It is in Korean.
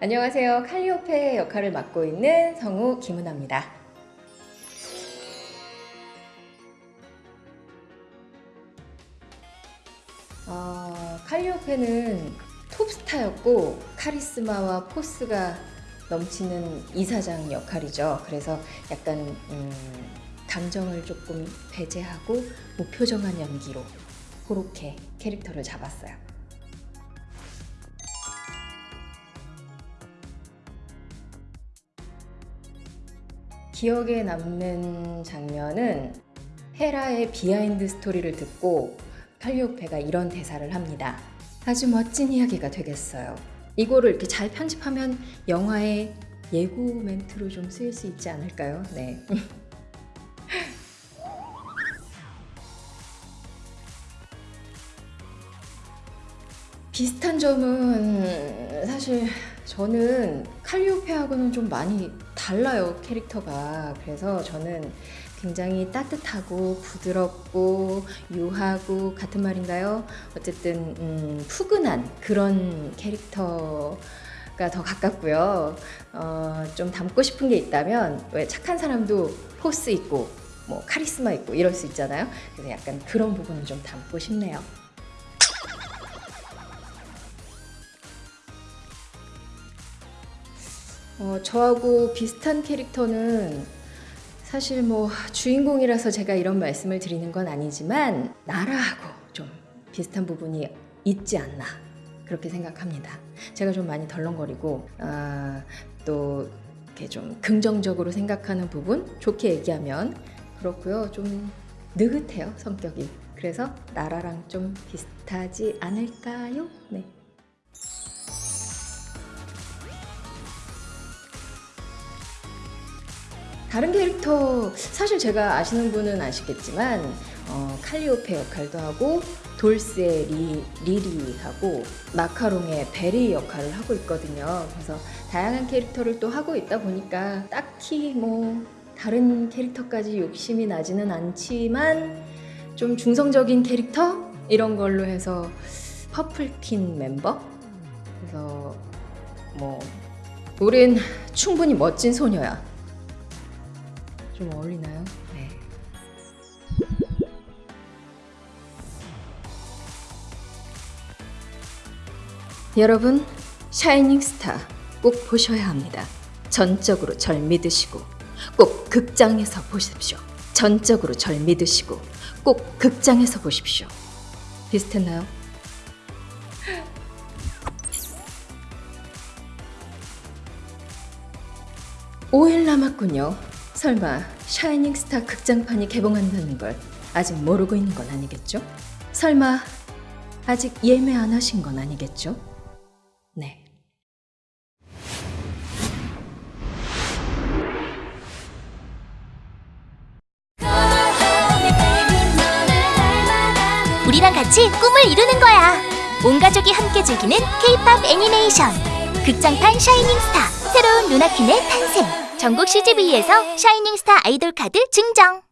안녕하세요. 칼리오페 역할을 맡고 있는 성우 김은아입니다. 어, 칼리오페는 톱스타였고 카리스마와 포스가 넘치는 이사장 역할이죠. 그래서 약간 음, 감정을 조금 배제하고 무표정한 연기로 그렇게 캐릭터를 잡았어요. 기억에 남는 장면은 헤라의 비하인드 스토리를 듣고 칼리오페가 이런 대사를 합니다. 아주 멋진 이야기가 되겠어요. 이거를 이렇게 잘 편집하면 영화의 예고 멘트로 좀 쓰일 수 있지 않을까요? 네. 비슷한 점은 사실 저는 칼리오페하고는 좀 많이 달라요 캐릭터가 그래서 저는 굉장히 따뜻하고 부드럽고 유하고 같은 말인가요? 어쨌든 음, 푸근한 그런 캐릭터 가 더 가깝고요. 어, 좀 닮고 싶은 게 있다면 왜 착한 사람도 포스 있고 뭐 카리스마 있고 이럴 수 있잖아요. 그래서 약간 그런 부분을 좀 닮고 싶네요. 어, 저하고 비슷한 캐릭터는 사실 뭐 주인공이라서 제가 이런 말씀을 드리는 건 아니지만 나라하고 좀 비슷한 부분이 있지 않나 그렇게 생각합니다. 제가 좀 많이 덜렁거리고 아, 또 이렇게 좀 긍정적으로 생각하는 부분 좋게 얘기하면 그렇고요. 좀 느긋해요 성격이. 그래서 나라랑 좀 비슷하지 않을까요? 네. 다른 캐릭터 사실 제가 아시는 분은 아시겠지만 어, 칼리오페 역할도 하고 돌스의 리, 리리하고 마카롱의 베리 역할을 하고 있거든요. 그래서 다양한 캐릭터를 또 하고 있다 보니까 딱히 뭐 다른 캐릭터까지 욕심이 나지는 않지만 좀 중성적인 캐릭터 이런 걸로 해서 퍼플킨 멤버 그래서 뭐 우린 충분히 멋진 소녀야. 좀 어울리나요? 네. 여러분, 샤이닝 스타 꼭 보셔야 합니다. 전적으로 절 믿으시고 꼭 극장에서 보십시오. 전적으로 절 믿으시고 꼭 극장에서 보십시오. 비슷했나요? 5일 남았군요. 설마 샤이닝 스타 극장판이 개봉한다는 걸 아직 모르고 있는 건 아니겠죠? 설마 아직 예매 안 하신 건 아니겠죠? 네. 우리랑 같이 꿈을 이루는 거야. 온 가족이 함께 즐기는 K-팝 애니메이션 극장판 샤이닝 스타 새로운 루나킨의 탄생. 전국 CGV에서 샤이닝스타 아이돌 카드 증정!